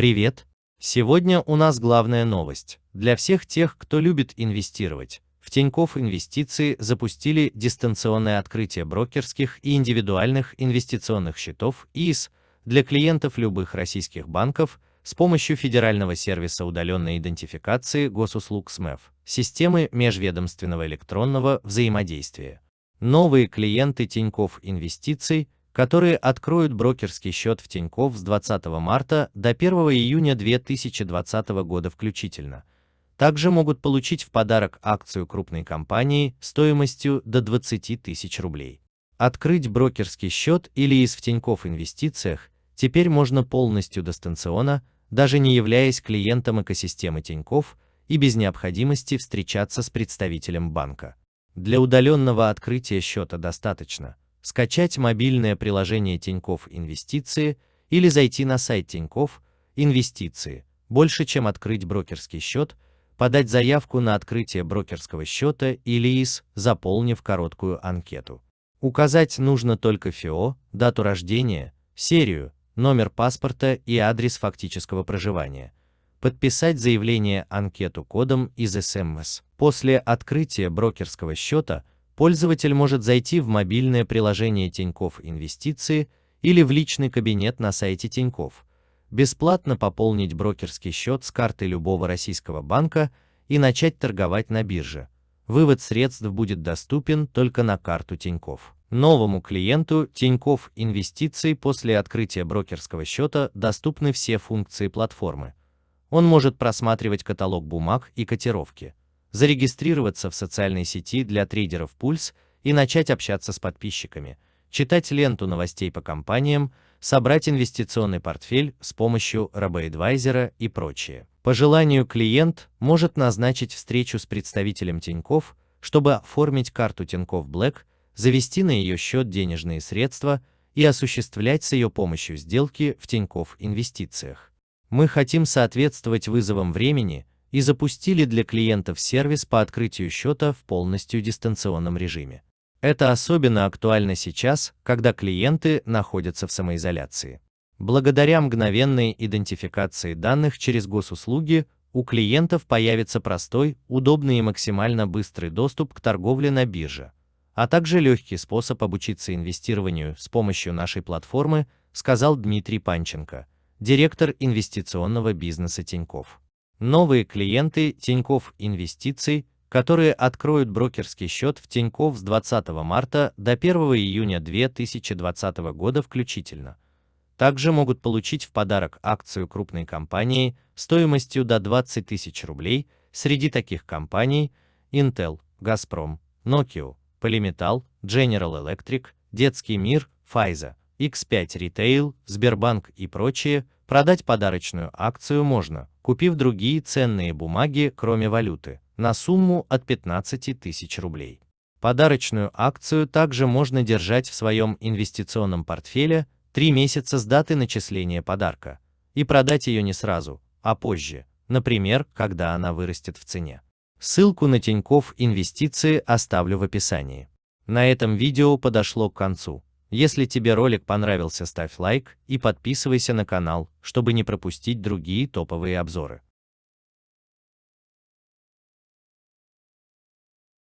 Привет! Сегодня у нас главная новость. Для всех тех, кто любит инвестировать. В Тинькофф Инвестиции запустили дистанционное открытие брокерских и индивидуальных инвестиционных счетов ИИС для клиентов любых российских банков с помощью федерального сервиса удаленной идентификации госуслуг СМЭФ, системы межведомственного электронного взаимодействия. Новые клиенты Тинькофф Инвестиций – которые откроют брокерский счет в Тинькофф с 20 марта до 1 июня 2020 года включительно. Также могут получить в подарок акцию крупной компании стоимостью до 20 тысяч рублей. Открыть брокерский счет или из в Тинькофф инвестициях теперь можно полностью дистанционно, даже не являясь клиентом экосистемы Тинькофф и без необходимости встречаться с представителем банка. Для удаленного открытия счета достаточно скачать мобильное приложение Тинькофф Инвестиции или зайти на сайт Тинькофф Инвестиции. Больше, чем открыть брокерский счет, подать заявку на открытие брокерского счета или ИС, заполнив короткую анкету. Указать нужно только ФИО, дату рождения, серию, номер паспорта и адрес фактического проживания. Подписать заявление анкету кодом из СМС. После открытия брокерского счета пользователь может зайти в мобильное приложение Тинькофф Инвестиции или в личный кабинет на сайте Тинькофф, бесплатно пополнить брокерский счет с карты любого российского банка и начать торговать на бирже. Вывод средств будет доступен только на карту Тинькофф. Новому клиенту Тинькофф Инвестиции после открытия брокерского счета доступны все функции платформы. Он может просматривать каталог бумаг и котировки, зарегистрироваться в социальной сети для трейдеров Пульс и начать общаться с подписчиками, читать ленту новостей по компаниям, собрать инвестиционный портфель с помощью RoboAdvisor и прочее. По желанию клиент может назначить встречу с представителем Тинькофф, чтобы оформить карту Тинькофф Black, завести на ее счет денежные средства и осуществлять с ее помощью сделки в Тинькофф инвестициях. Мы хотим соответствовать вызовам времени и запустили для клиентов сервис по открытию счета в полностью дистанционном режиме. Это особенно актуально сейчас, когда клиенты находятся в самоизоляции. Благодаря мгновенной идентификации данных через госуслуги у клиентов появится простой, удобный и максимально быстрый доступ к торговле на бирже, а также легкий способ обучиться инвестированию с помощью нашей платформы, сказал Дмитрий Панченко, директор инвестиционного бизнеса Тинькофф. Новые клиенты Тинькофф Инвестиций, которые откроют брокерский счет в Тинькофф с 20 марта до 1 июня 2020 года включительно. Также могут получить в подарок акцию крупной компании стоимостью до 20 тысяч рублей, среди таких компаний Intel, Газпром, Nokia, Polymetal, General Electric, Детский мир, Pfizer, X5 Retail, Сбербанк и прочие, продать подарочную акцию можно, купив другие ценные бумаги, кроме валюты, на сумму от 15 тысяч рублей. Подарочную акцию также можно держать в своем инвестиционном портфеле 3 месяца с даты начисления подарка и продать ее не сразу, а позже, например, когда она вырастет в цене. Ссылку на Тинькофф инвестиции оставлю в описании. На этом видео подошло к концу. Если тебе ролик понравился, ставь лайк и подписывайся на канал, чтобы не пропустить другие топовые обзоры.